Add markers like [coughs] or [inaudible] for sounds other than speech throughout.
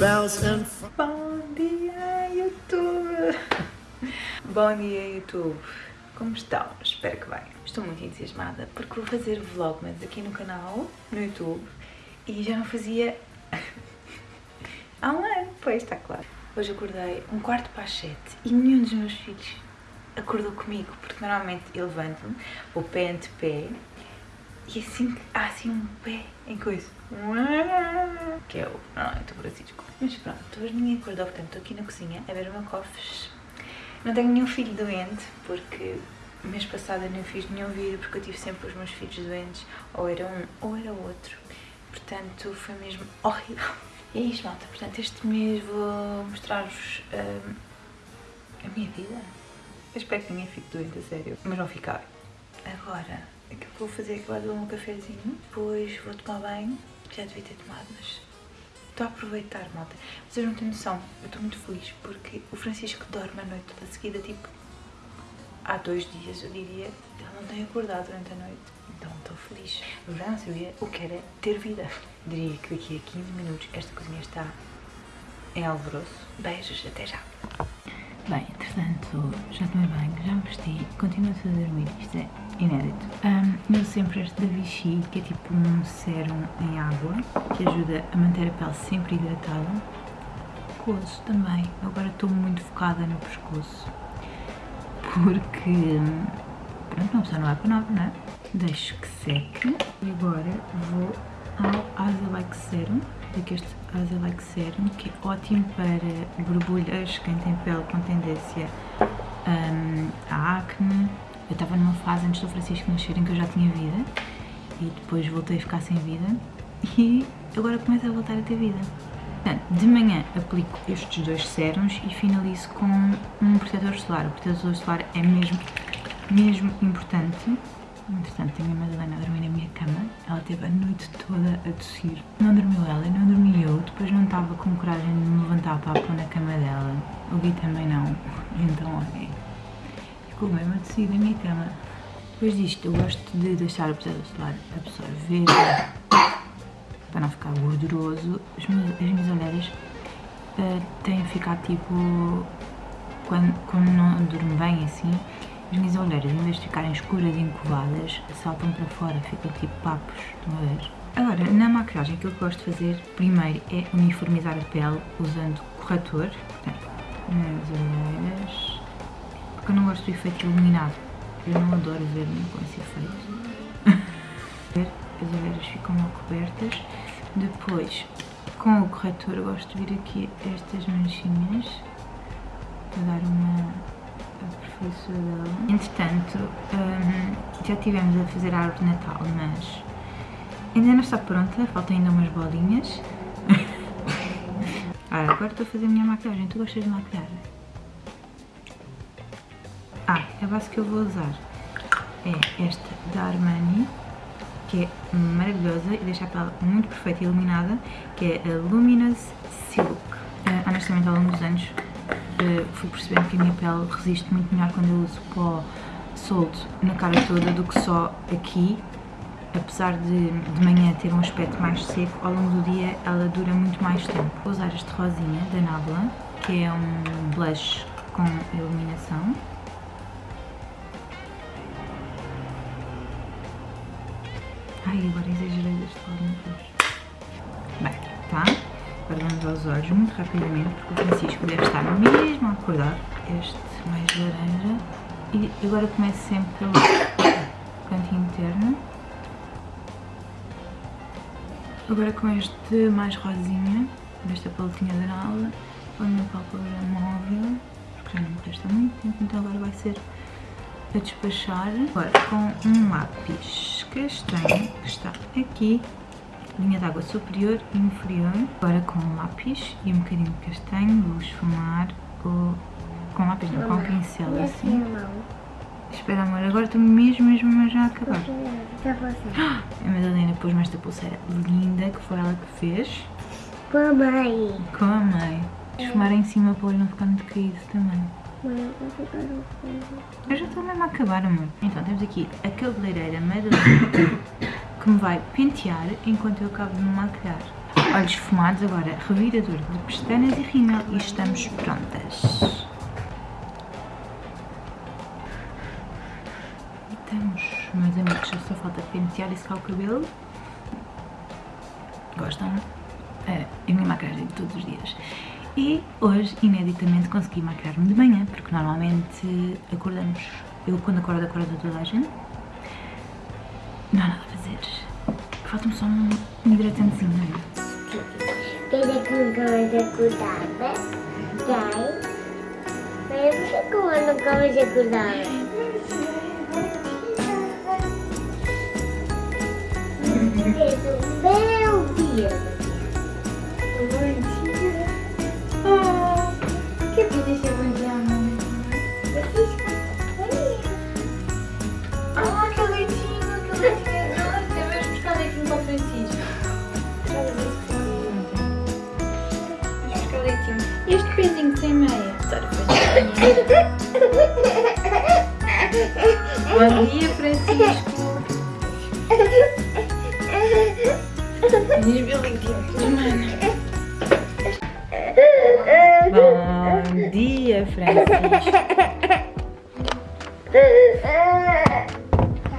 bouncing. Bom dia, YouTube! Bom dia, YouTube! Como estão? Espero que bem. Estou muito entusiasmada porque vou fazer vlogmas aqui no canal, no YouTube, e já não fazia [laughs] há um ano, pois está claro. Hoje acordei um quarto para as sete e nenhum dos meus filhos acordou comigo, porque normalmente eu levanto-me, vou pé ante pé, e assim há assim um pé em coisa. Que é o normalmente o Francisco. Mas pronto, hoje ninguém acordou, portanto estou aqui na cozinha a ver uma cofres. Não tenho nenhum filho doente, porque mês passado eu nem fiz nenhum vídeo, porque eu tive sempre os meus filhos doentes, ou era um ou era outro. Portanto, foi mesmo horrível. E é isto, malta. Portanto, este mês vou mostrar-vos hum, a minha vida. Eu espero que ninguém fique doente, a sério. Mas vão ficar. Agora, aquilo que vou fazer é que vou beber um cafezinho, depois vou tomar banho. Já devia ter tomado, mas estou a aproveitar, malta. Vocês não têm noção, eu estou muito feliz porque o Francisco dorme a noite toda seguida, tipo, há dois dias, eu diria, ele não tem acordado durante a noite. Então estou feliz. Eu já não sabia o que era ter vida. Diria que daqui a 15 minutos esta cozinha está em alvoroço. Beijos, até já. Bem, entretanto, já tomei banho, já me vesti, continuo a dormir, isto é inédito. Um, eu sempre este da Vichy, que é tipo um sérum em água, que ajuda a manter a pele sempre hidratada. Pescoço também, agora estou muito focada no pescoço, porque, pronto, uma pessoa não vai para nova, não é? Deixo que seque e agora vou ao Azalike Serum, daqui este Azalike Serum, que é ótimo para borbulhas, quem tem pele com tendência um, a acne. Eu estava numa fase antes do Francisco nascer em que eu já tinha vida e depois voltei a ficar sem vida e agora começo a voltar a ter vida. Portanto, de manhã aplico estes dois sérums e finalizo com um protetor solar. O protetor solar é mesmo, mesmo importante Entretanto, tenho a Madalena a dormir na minha cama. Ela teve a noite toda a tossir. Não dormiu ela, não dormi eu. Depois não estava com coragem de me levantar para pôr na cama dela. O Gui também não. Então, olha, ficou mesmo a tossir na minha cama. Depois disto, eu gosto de deixar o protetor solar absorver para não ficar gorduroso. As minhas, as minhas olheiras uh, têm ficado tipo... Quando, quando não durmo bem assim, as minhas olheiras, em vez de ficarem escuras e encovadas, saltam para fora, ficam tipo papos, estão a ver? Agora, na maquilhagem, aquilo que gosto de fazer primeiro é uniformizar a pele usando corretor, portanto, nas olheiras, eu não gosto do efeito iluminado, eu não adoro ver-me com esse efeito. [laughs] As olheiras ficam mal cobertas, depois, com o corretor, eu gosto de vir aqui estas manchinhas, para dar uma dela. Entretanto, um, já tivemos a fazer a árvore de Natal, mas ainda não está pronta, faltam ainda umas bolinhas. [laughs] ah, agora estou a fazer a minha maquilhagem. Tu gostas de maquilhagem? Ah, a base que eu vou usar é esta da Armani, que é maravilhosa e deixa a pele muito perfeita e iluminada, que é a Luminous Silk. Uh, honestamente, ao longo dos anos uh, fui percebendo que a minha pele resiste muito melhor quando eu uso pó solto na cara toda do que só aqui. Apesar de de manhã ter um aspecto mais seco, ao longo do dia ela dura muito mais tempo. Vou usar este rosinha da Nabla, que é um blush com iluminação. Ai, agora exagerei deste lado, meu Deus. Bem, tá? Agora vamos aos olhos muito rapidamente, porque o Francisco deve estar mesmo a acordar. Este mais laranja. E agora começo sempre pelo [coughs] cantinho interno. Agora com este mais rosinha, desta paletinha de nala, ponho na pálpebra móvel, porque já não me resta muito tempo, então agora vai ser a despachar. Agora com um lápis castanho, que está aqui, linha de água superior e inferior. Agora com um lápis e um bocadinho de castanho, vou esfumar o... com lápis não, com um pincel assim. Espera amor, agora estou mesmo, mesmo já a acabar. Ah, a Madalena pôs-me esta pulseira linda que foi ela que fez. Com a mãe. Com a mãe. Esfumar em cima para não ficar muito caído também. Eu já estou mesmo a acabar, amor. Então, temos aqui a cabeleireira Madalena [coughs] que me vai pentear enquanto eu acabo de me maquilhar. olhos esfumados, agora revirador de pestanas e rímel e estamos prontas. Estamos, meus amigos, só falta pentear e secar o cabelo. Gostam? É a minha maquiagem todos os dias. E hoje, ineditamente, consegui maquiar-me de manhã, porque normalmente acordamos. Eu, quando acordo, acordo toda a gente. Não há nada a fazer. Falta-me só um, hidratantezinho, não é? Queria que nunca mais acordava. Dai. Mas você como eu nunca mais acordava? Belo dia. Podia ser bom dia, mãe? Ah, que leitinho, que leitinho. Eu vejo buscar leitinho para o Francisco. Vamos buscar leitinho. E este pezinho sem meia? A Bom dia, Francisco. Diz Bilinho, mano. Dia, Francisco.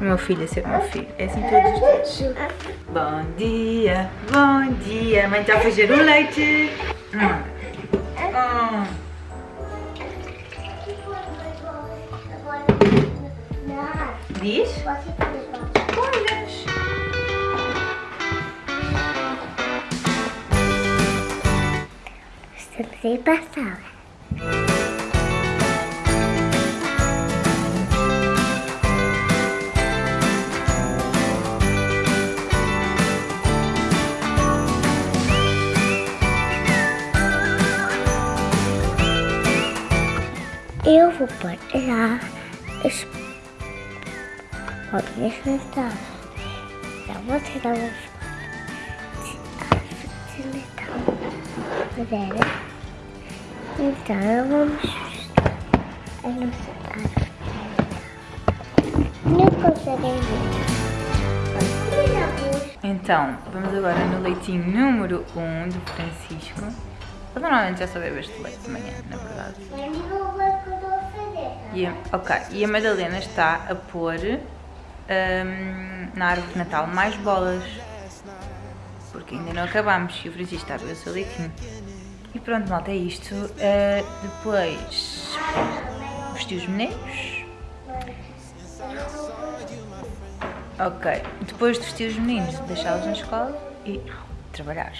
Meu filho é ser meu filho. É assim todos os dias. Bom dia, bom dia. Mãe a fazer o leite. Hum. Hum. Diz? Olhas. Estamos aí vou pôr já as bolinhas sentadas. Já vou tirar as Mulher. Então vamos a nossa casa. Não conseguem ver. Então, vamos agora no leitinho número 1 um do Francisco. Ele normalmente já só bebe este leite de manhã, na verdade. E ok, e a Madalena está a pôr hum, na árvore de Natal mais bolas. Porque ainda não acabámos e o Francisco está a beber o seu leitinho. E pronto, malta, é isto. Uh, depois, vestir os meninos. Ok, depois de vestir os meninos, deixá-los na escola e trabalhar.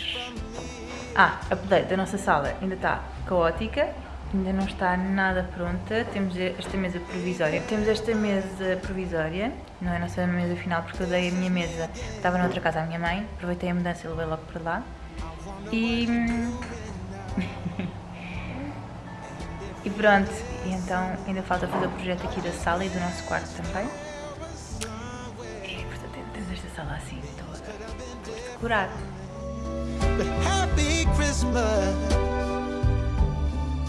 Ah, a update da nossa sala ainda está caótica, ainda não está nada pronta. Temos esta mesa provisória. Temos esta mesa provisória, não é a nossa mesa final, porque eu dei a minha mesa, estava noutra casa à minha mãe, aproveitei a mudança e levei logo para lá. E. [laughs] e pronto, e então ainda falta fazer o projeto aqui da sala e do nosso quarto também. E portanto temos esta sala assim toda por decorar. Happy Christmas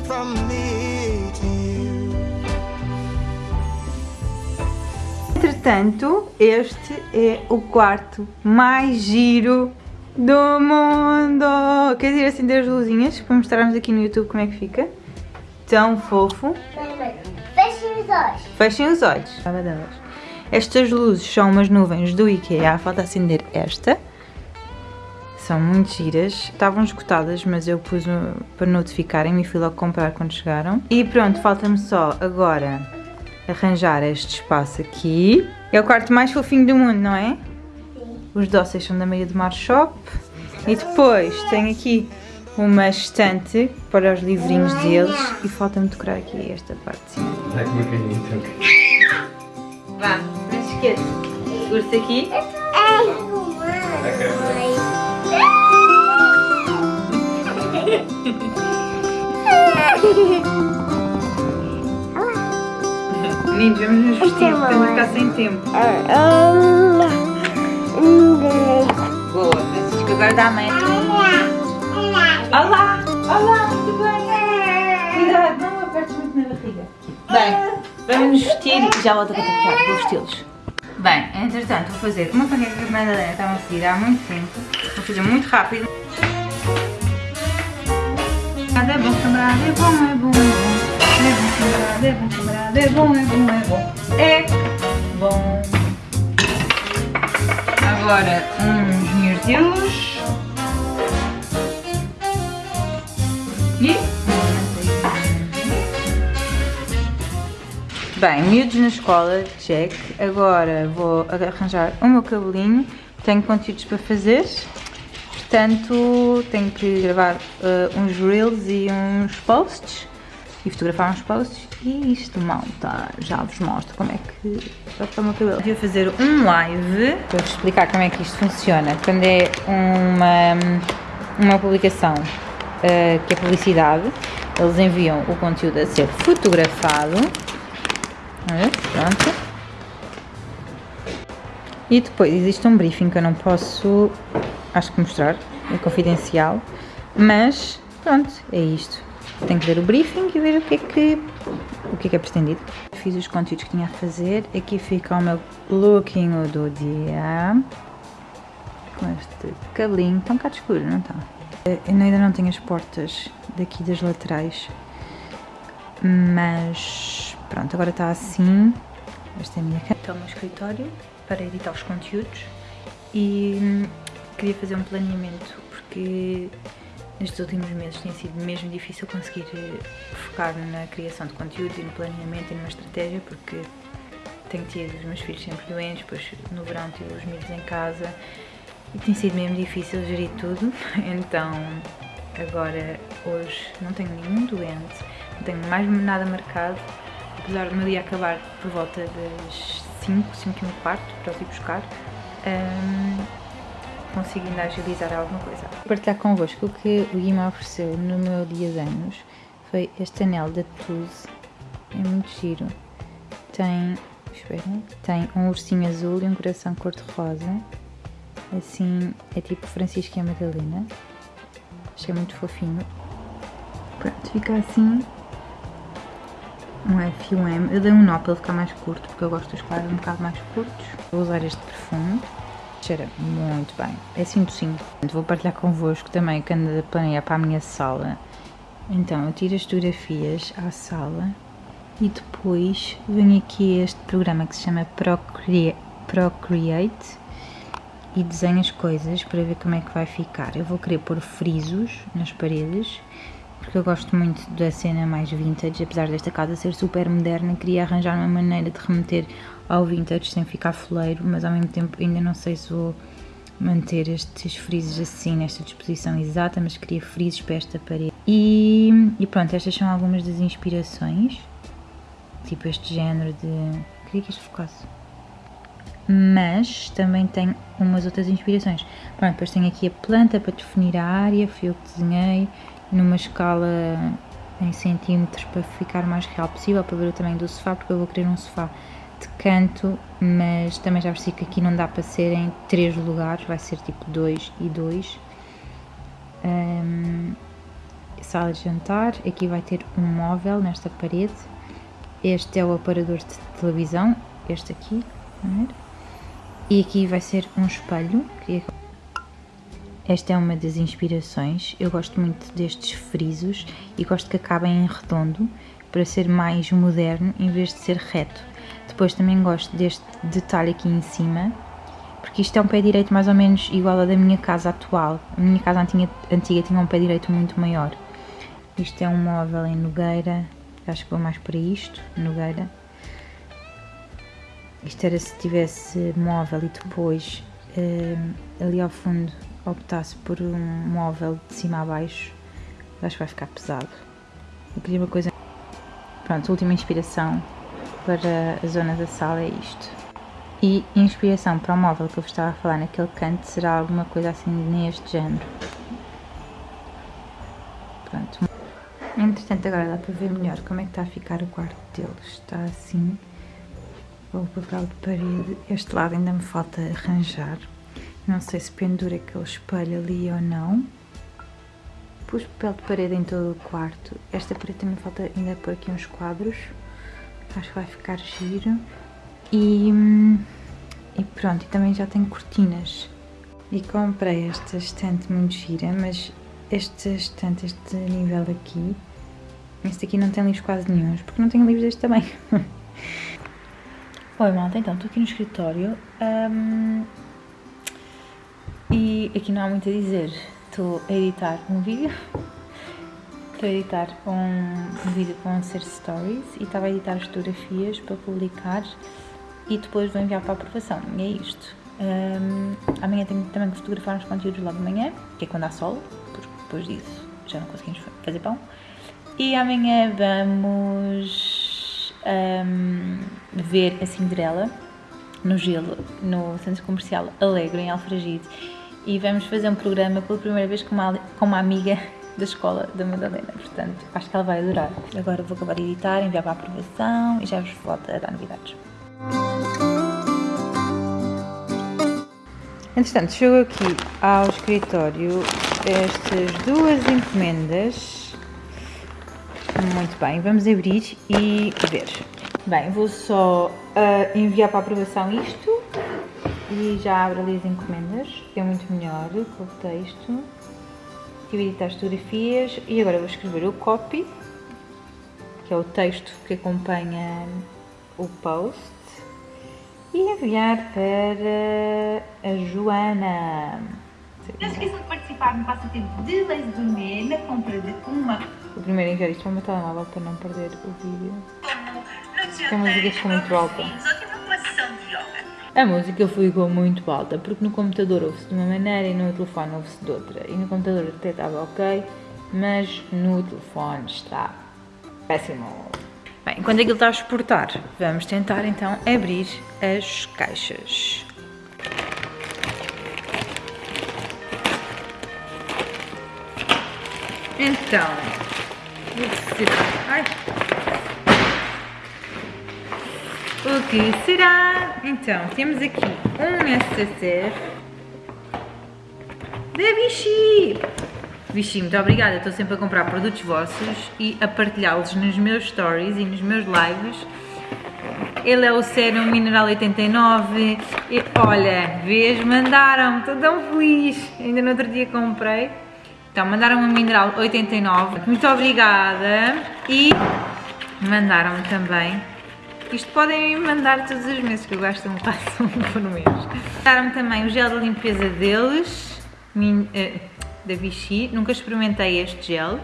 from me to you. Entretanto, este é o quarto mais giro do mundo! Quer dizer, acender as luzinhas para mostrarmos aqui no YouTube como é que fica? Tão fofo. Fechem os olhos. Fechem os olhos. Estas luzes são umas nuvens do IKEA. Falta acender esta. São muito giras. Estavam esgotadas, mas eu pus para notificarem-me e fui logo comprar quando chegaram. E pronto, falta-me só agora arranjar este espaço aqui. É o quarto mais fofinho do mundo, não é? Os doces são da Meia do Mar Shop. E depois tem aqui uma estante para os livrinhos deles. E falta-me decorar aqui esta parte de cima. Ai, como que então? Vá, não se esqueça. Segura-se aqui. Meninos, vamos nos vestir, estamos a ficar sem tempo. Boa, Francisco, agora dá a mãe. Olá, olá, muito bem. Cuidado, não apertes muito na barriga. Bem, vamos nos vestir e já volto a contactar, vou vesti-los. Bem, entretanto vou fazer uma panqueca que a Madalena estava a pedir há muito tempo. Vou fazer muito rápido. É bom camarada, é bom, é bom, é bom. É bom camarada, é bom camarada, é bom, é bom, é bom. É bom. Agora uns mirtilos. E... Bem, miúdos na escola, check. Agora vou arranjar o meu cabelinho. Tenho conteúdos para fazer. Portanto, tenho que gravar uh, uns reels e uns posts. E fotografar uns posts. E isto, malta, já vos mostro como é que ficar o meu cabelo. Vou fazer um live para vos explicar como é que isto funciona. Quando é uma, uma publicação uh, que é publicidade, eles enviam o conteúdo a ser fotografado Olha, pronto. E depois existe um briefing que eu não posso, acho que mostrar, é confidencial, mas pronto, é isto. Tenho que ver o briefing e ver o que é que, o que, é, que é pretendido. Fiz os conteúdos que tinha a fazer, aqui fica o meu lookinho do dia, com este cabelinho, está um bocado escuro, não está? Eu ainda não tenho as portas daqui das laterais, mas Pronto, agora está assim. Esta é a minha cama. Está o meu escritório para editar os conteúdos e queria fazer um planeamento porque nestes últimos meses tem sido mesmo difícil conseguir focar na criação de conteúdo e no planeamento e numa estratégia porque tenho tido os meus filhos sempre doentes, depois no verão tive os miúdos em casa e tem sido mesmo difícil gerir tudo, [laughs] então agora hoje não tenho nenhum doente, não tenho mais nada marcado apesar do meu dia acabar por volta das 5, 5 e um quarto, para os ir buscar, um, consigo ainda agilizar alguma coisa. Vou partilhar convosco o que o Gui me ofereceu no meu dia de anos foi este anel da Tuse, é muito giro, tem, espera, tem um ursinho azul e um coração cor-de-rosa, assim, é tipo Francisco e a Madalena, achei muito fofinho. Pronto, fica assim um F e um M. Eu dei um nó para ele ficar mais curto, porque eu gosto dos quadros um bocado mais curtos. Vou usar este perfume. Cheira muito bem. É assim docinho. Vou partilhar convosco também que ando a planear para a minha sala. Então, eu tiro as fotografias à sala e depois venho aqui a este programa que se chama Procreate e desenho as coisas para ver como é que vai ficar. Eu vou querer pôr frisos nas paredes porque eu gosto muito da cena mais vintage, apesar desta casa ser super moderna, queria arranjar uma maneira de remeter ao vintage sem ficar foleiro, mas ao mesmo tempo ainda não sei se vou manter estes frisos assim, nesta disposição exata, mas queria frisos para esta parede. E, e pronto, estas são algumas das inspirações, tipo este género de... queria que isto focasse. Mas também tenho umas outras inspirações. Pronto, depois tenho aqui a planta para definir a área, fui eu que desenhei numa escala em centímetros para ficar o mais real possível, para ver o tamanho do sofá, porque eu vou querer um sofá de canto, mas também já percebi que aqui não dá para ser em três lugares, vai ser tipo dois e dois. Um, sala de jantar, aqui vai ter um móvel nesta parede, este é o aparador de televisão, este aqui, e aqui vai ser um espelho, que esta é uma das inspirações, eu gosto muito destes frisos e gosto que acabem em redondo para ser mais moderno em vez de ser reto. Depois também gosto deste detalhe aqui em cima, porque isto é um pé direito mais ou menos igual ao da minha casa atual. A minha casa antiga, antiga tinha um pé direito muito maior. Isto é um móvel em nogueira, acho que vou mais para isto, nogueira. Isto era se tivesse móvel e depois eh, ali ao fundo optasse por um móvel de cima a baixo, acho que vai ficar pesado. Eu queria uma coisa... Pronto, última inspiração para a zona da sala é isto. E inspiração para o móvel que eu vos estava a falar naquele canto será alguma coisa assim neste género. Pronto. Entretanto agora dá para ver melhor como é que está a ficar o quarto deles. Está assim, o papel de parede. Este lado ainda me falta arranjar. Não sei se pendura aquele espelho ali ou não. Pus papel de parede em todo o quarto. Esta parede também falta ainda por aqui uns quadros. Acho que vai ficar giro. E, e pronto, e também já tenho cortinas. E comprei esta estante muito gira, mas este estante, este nível aqui. Este aqui não tem livros quase nenhums, porque não tenho livros deste tamanho. [laughs] Oi malta, então estou aqui no escritório hum, e aqui não há muito a dizer. Estou a editar um vídeo, estou a editar um, um vídeo que vão ser stories e estava a editar as fotografias para publicar e depois vou enviar para aprovação. E é isto. Hum, amanhã tenho também que fotografar uns conteúdos logo de manhã, que é quando há sol, porque depois disso já não conseguimos fazer pão. E amanhã vamos hum, ver a Cinderela no gelo, no Centro Comercial Alegre, em Alfragide. E vamos fazer um programa pela primeira vez com uma, com uma amiga da escola da Madalena. Portanto, acho que ela vai adorar. Agora vou acabar de editar, enviar para a aprovação e já vos volto a dar novidades. Entretanto, chegou aqui ao escritório estas duas encomendas. Muito bem, vamos abrir e ver. Bem, vou só uh, enviar para aprovação isto e já abro ali as encomendas, é muito melhor com o texto. A editar as fotografias e agora vou escrever o copy, que é o texto que acompanha o post e enviar para a Joana. Não se esqueçam de participar no passatempo de Lazy Gourmet na compra de uma Vou primeiro enviar isto para o meu telemóvel para não perder o vídeo. como no Que a música ficou muito alta. A música ficou muito alta porque no computador ouve-se de uma maneira e no telefone ouve-se de outra. E no computador até estava ok, mas no telefone está péssimo. Bem, enquanto aquilo está a exportar, vamos tentar então abrir as caixas. Então, o que? Ai. O que será? Então, temos aqui um SSR da Vichy. Vichy, muito obrigada. Estou sempre a comprar produtos vossos e a partilhá-los nos meus stories e nos meus lives. Ele é o Serum Mineral 89. E, olha, vês, mandaram-me, estou tão feliz. Ainda no outro dia comprei. Então, mandaram-me um Mineral 89. Muito obrigada. E mandaram-me também. Isto podem mandar todos os meses, que eu gasto um passo [laughs] um por mês. Mandaram-me também o gel de limpeza deles, min- eh, da Vichy. Nunca experimentei este gel.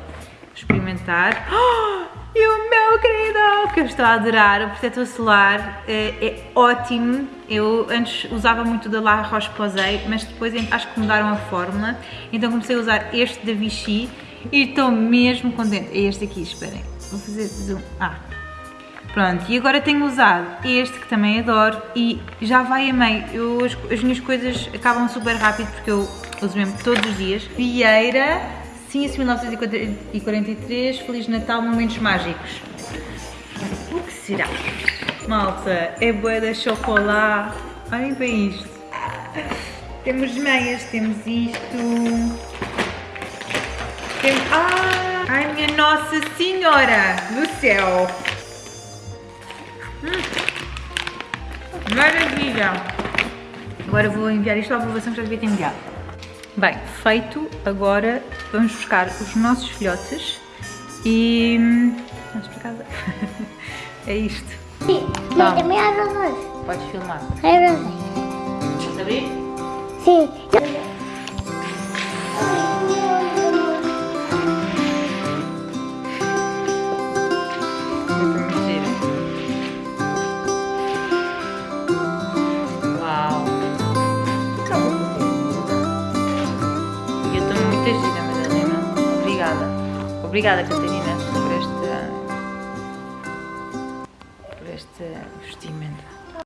Experimentar. Oh, e o meu querido, que eu estou a adorar, o protetor solar eh, é ótimo. Eu antes usava muito da La Roche-Posay, mas depois acho que mudaram a fórmula. Então comecei a usar este da Vichy e estou mesmo contente. É este aqui, esperem. Vou fazer zoom. Ah, Pronto, e agora tenho usado este que também adoro e já vai a meio. As, as minhas coisas acabam super rápido porque eu uso mesmo todos os dias. Vieira, Ciência 1943, Feliz Natal, Momentos Mágicos. O que será? Malta, é boa da chocolate. Olhem para isto. Temos meias, temos isto. Temos... Ah! Ai, minha Nossa Senhora do céu! Maravilha! Agora vou enviar isto à aprovação que já devia ter enviado. Bem, feito, agora vamos buscar os nossos filhotes e... Vamos para casa. [laughs] é isto. Sim, mas também há razões. Podes filmar. Há razões. Podes abrir? Sim. Obrigada, Catarina,